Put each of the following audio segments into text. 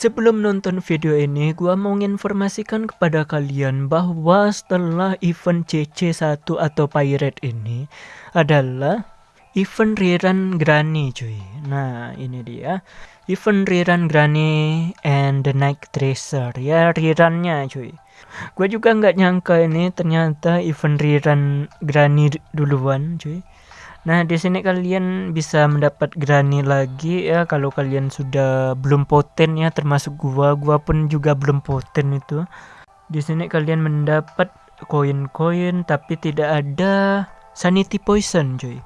Sebelum nonton video ini, gua mau menginformasikan kepada kalian bahwa setelah event CC1 atau Pirate ini adalah event rerun Granny cuy. Nah, ini dia. Event rerun Granny and the Night Tracer ya rerunnya cuy. Gue juga nggak nyangka ini ternyata event rerun Granny duluan cuy. Nah, di sini kalian bisa mendapat Granny lagi ya kalau kalian sudah belum poten ya termasuk gua. Gua pun juga belum poten itu. Di sini kalian mendapat koin-koin tapi tidak ada sanity poison, cuy.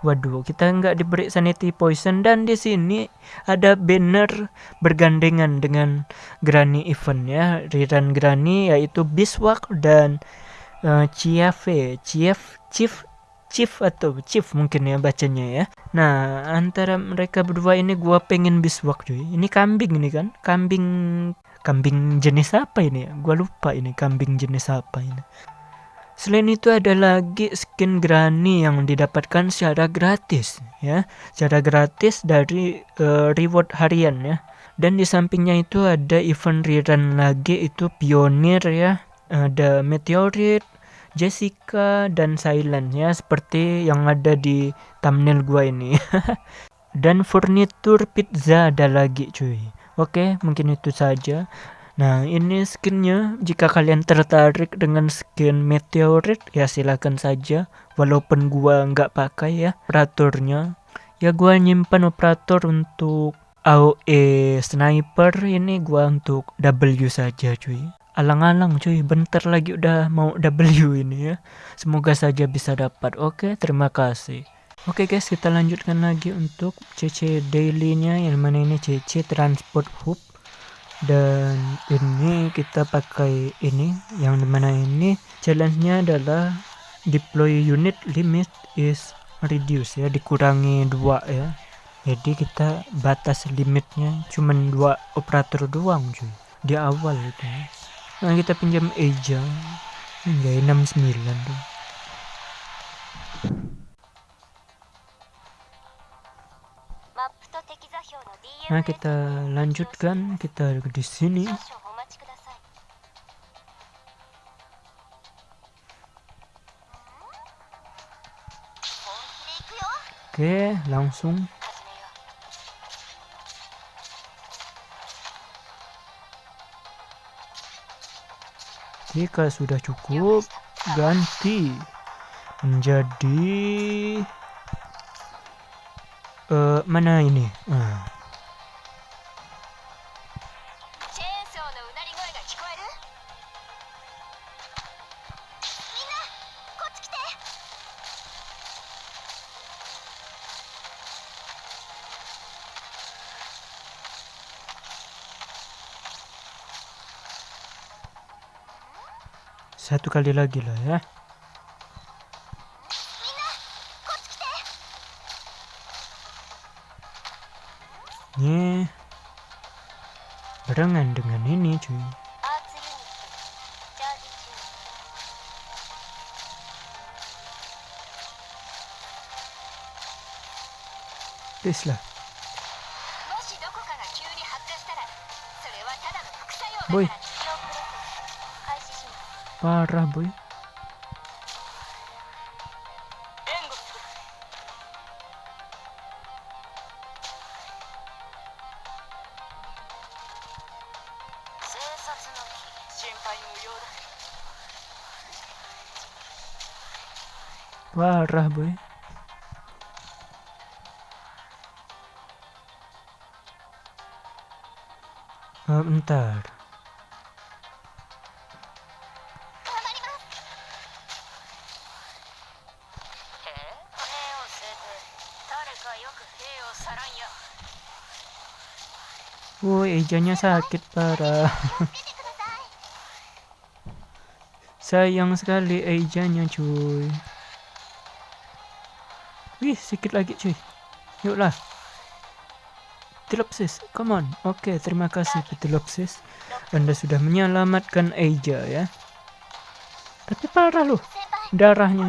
Waduh, kita nggak diberi sanity poison dan di sini ada banner bergandengan dengan Granny event ya. Rerun Granny yaitu Biswak dan uh, Chiafe, Chief Chief Chief atau Chief mungkin ya bacanya ya. Nah, antara mereka berdua ini gua pengen biswak cuy. Ini kambing ini kan? Kambing kambing jenis apa ini ya? Gua lupa ini kambing jenis apa ini. Selain itu ada lagi skin Granny yang didapatkan secara gratis ya, secara gratis dari uh, reward harian ya. Dan di sampingnya itu ada event rerun lagi itu pionir ya. Ada meteorit, Jessica dan Silent ya seperti yang ada di thumbnail gua ini. dan furnitur pizza ada lagi cuy. Oke, mungkin itu saja. Nah, ini skinnya. Jika kalian tertarik dengan skin meteorit, ya silahkan saja. Walaupun gua nggak pakai ya operatornya. Ya gua nyimpan operator untuk AOE sniper ini gua untuk W saja cuy alang-alang cuy. Bentar lagi udah mau W ini ya. Semoga saja bisa dapat. Oke terima kasih. Oke guys kita lanjutkan lagi untuk CC daily nya yang mana ini? CC transport hub. Dan ini kita pakai ini. Yang mana ini? Challenge nya adalah deploy unit limit is reduce ya. Dikurangi dua ya. Jadi kita batas limitnya cuman dua operator doang cuy. Di awal itu. Nah, kita pinjam Eja. Enggak, 69 tuh. Nah, kita lanjutkan. Kita di sini. Oke, langsung Jika sudah cukup, ganti menjadi uh, mana ini? Uh. Satu kali lagi lah ya. Ini barengan dengan ini cuy. Tes lah. Boy. Parah boy. Parah boy. Bentar. Woi, ejanya sakit parah. Sayang sekali ejanya cuy. Wih, sedikit lagi cuy. Yuklah. Petilopsis, come on. Oke, okay, terima kasih Petilopsis. Anda sudah menyelamatkan Eja ya. Tapi parah loh. Darahnya.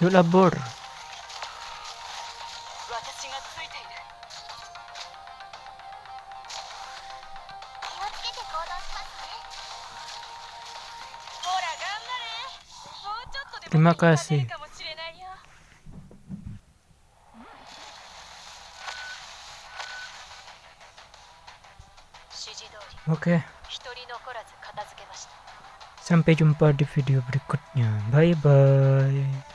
よらぼる今返し。オッケー。一人残らず片付けました。Sampai jumpa di video berikutnya. Bye bye.